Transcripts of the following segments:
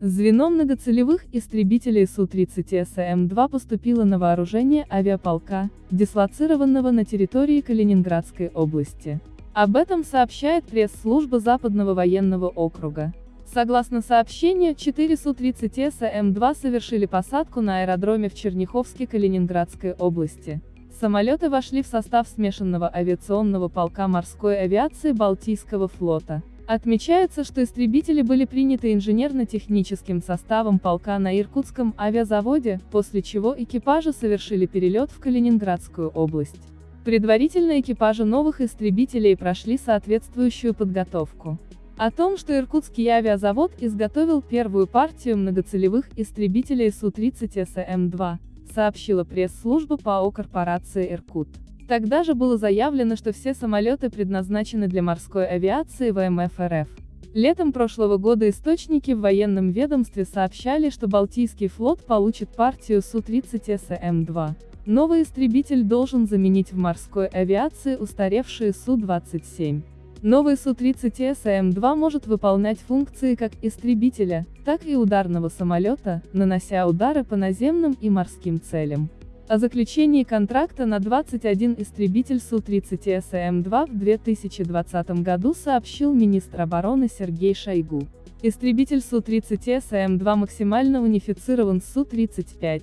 Звено многоцелевых истребителей Су-30 СМ-2 поступило на вооружение авиаполка, дислоцированного на территории Калининградской области. Об этом сообщает пресс-служба Западного военного округа. Согласно сообщению, 4 Су-30 СМ-2 совершили посадку на аэродроме в Черняховске Калининградской области. Самолеты вошли в состав смешанного авиационного полка морской авиации Балтийского флота. Отмечается, что истребители были приняты инженерно-техническим составом полка на Иркутском авиазаводе, после чего экипажи совершили перелет в Калининградскую область. Предварительно экипажи новых истребителей прошли соответствующую подготовку. О том, что Иркутский авиазавод изготовил первую партию многоцелевых истребителей Су-30 СМ-2, сообщила пресс-служба ПАО корпорации «Иркут». Тогда же было заявлено, что все самолеты предназначены для морской авиации ВМФ РФ. Летом прошлого года источники в военном ведомстве сообщали, что Балтийский флот получит партию Су-30 СМ-2. Новый истребитель должен заменить в морской авиации устаревшие Су-27. Новый Су-30 СМ-2 может выполнять функции как истребителя, так и ударного самолета, нанося удары по наземным и морским целям. О заключении контракта на 21 истребитель Су-30 СМ-2 в 2020 году сообщил министр обороны Сергей Шойгу. Истребитель Су-30 СМ-2 максимально унифицирован с Су-35.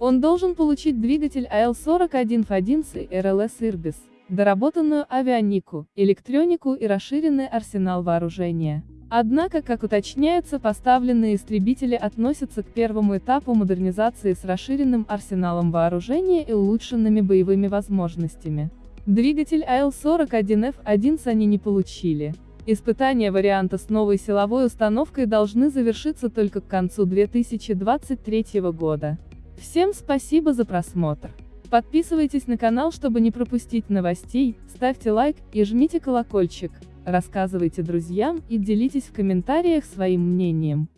Он должен получить двигатель АЛ-41 с РЛС «Ирбис», доработанную авианику, электронику и расширенный арсенал вооружения. Однако, как уточняется, поставленные истребители относятся к первому этапу модернизации с расширенным арсеналом вооружения и улучшенными боевыми возможностями. Двигатель АЛ-41Ф1 они не получили. Испытания варианта с новой силовой установкой должны завершиться только к концу 2023 года. Всем спасибо за просмотр. Подписывайтесь на канал, чтобы не пропустить новостей, ставьте лайк и жмите колокольчик. Рассказывайте друзьям и делитесь в комментариях своим мнением.